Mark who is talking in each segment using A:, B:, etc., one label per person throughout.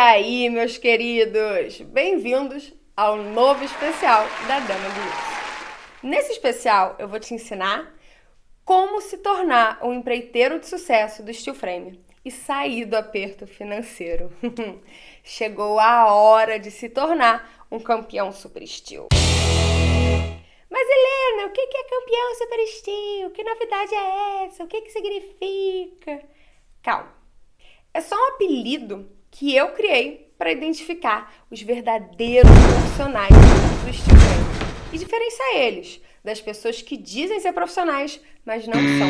A: aí, meus queridos? Bem-vindos ao novo especial da Dama do Luxo. Nesse especial, eu vou te ensinar como se tornar um empreiteiro de sucesso do steel frame e sair do aperto financeiro. Chegou a hora de se tornar um campeão super steel. Mas Helena, o que é campeão super steel? Que novidade é essa? O que, que significa? Calma. É só um apelido que eu criei para identificar os verdadeiros profissionais do steel frame e diferenciar eles das pessoas que dizem ser profissionais, mas não são.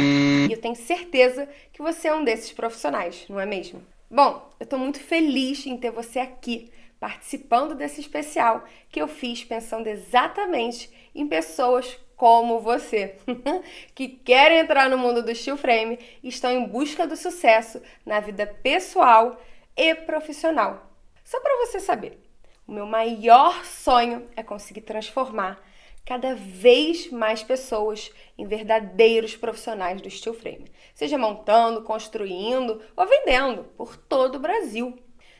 A: E eu tenho certeza que você é um desses profissionais, não é mesmo? Bom, eu estou muito feliz em ter você aqui participando desse especial que eu fiz pensando exatamente em pessoas como você, que querem entrar no mundo do steel frame e estão em busca do sucesso na vida pessoal e profissional. Só para você saber, o meu maior sonho é conseguir transformar cada vez mais pessoas em verdadeiros profissionais do steel frame, seja montando, construindo ou vendendo por todo o Brasil.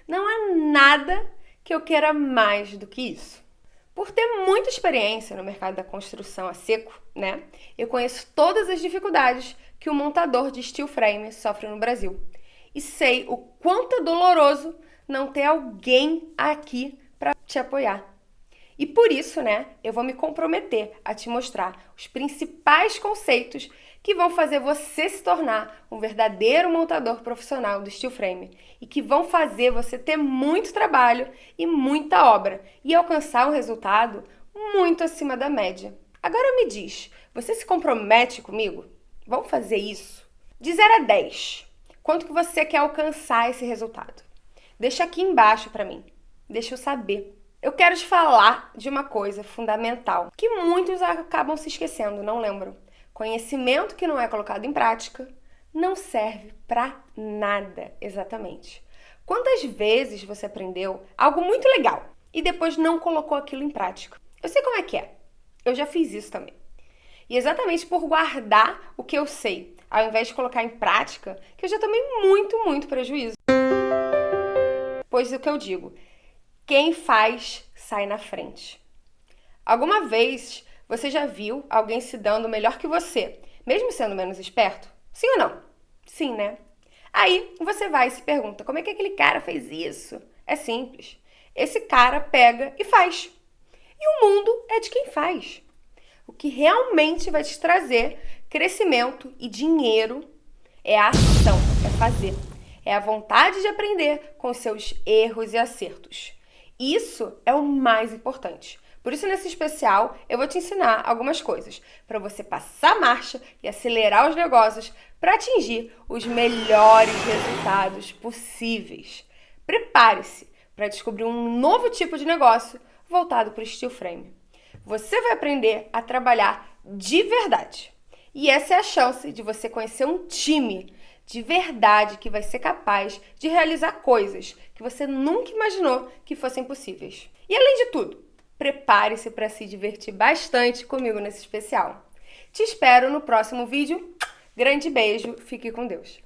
A: Não há nada que eu queira mais do que isso. Por ter muita experiência no mercado da construção a seco, né? Eu conheço todas as dificuldades que o montador de steel frame sofre no Brasil e sei o quanto é doloroso não ter alguém aqui para te apoiar. E por isso, né, eu vou me comprometer a te mostrar os principais conceitos que vão fazer você se tornar um verdadeiro montador profissional do steel frame e que vão fazer você ter muito trabalho e muita obra e alcançar um resultado muito acima da média. Agora me diz, você se compromete comigo? Vamos fazer isso? De 0 a 10, Quanto que você quer alcançar esse resultado? Deixa aqui embaixo para mim. Deixa eu saber. Eu quero te falar de uma coisa fundamental que muitos acabam se esquecendo, não lembram. Conhecimento que não é colocado em prática não serve para nada, exatamente. Quantas vezes você aprendeu algo muito legal e depois não colocou aquilo em prática? Eu sei como é que é. Eu já fiz isso também. E exatamente por guardar o que eu sei, ao invés de colocar em prática, que eu já tomei muito, muito prejuízo. Pois o que eu digo, quem faz sai na frente. Alguma vez você já viu alguém se dando melhor que você, mesmo sendo menos esperto? Sim ou não? Sim, né? Aí você vai e se pergunta: como é que aquele cara fez isso? É simples. Esse cara pega e faz. E o mundo é de quem faz. O que realmente vai te trazer crescimento e dinheiro é a ação, é fazer. É a vontade de aprender com seus erros e acertos. Isso é o mais importante. Por isso, nesse especial, eu vou te ensinar algumas coisas para você passar marcha e acelerar os negócios para atingir os melhores resultados possíveis. Prepare-se para descobrir um novo tipo de negócio voltado para o steel frame você vai aprender a trabalhar de verdade. E essa é a chance de você conhecer um time de verdade que vai ser capaz de realizar coisas que você nunca imaginou que fossem possíveis. E além de tudo, prepare-se para se divertir bastante comigo nesse especial. Te espero no próximo vídeo. Grande beijo, fique com Deus.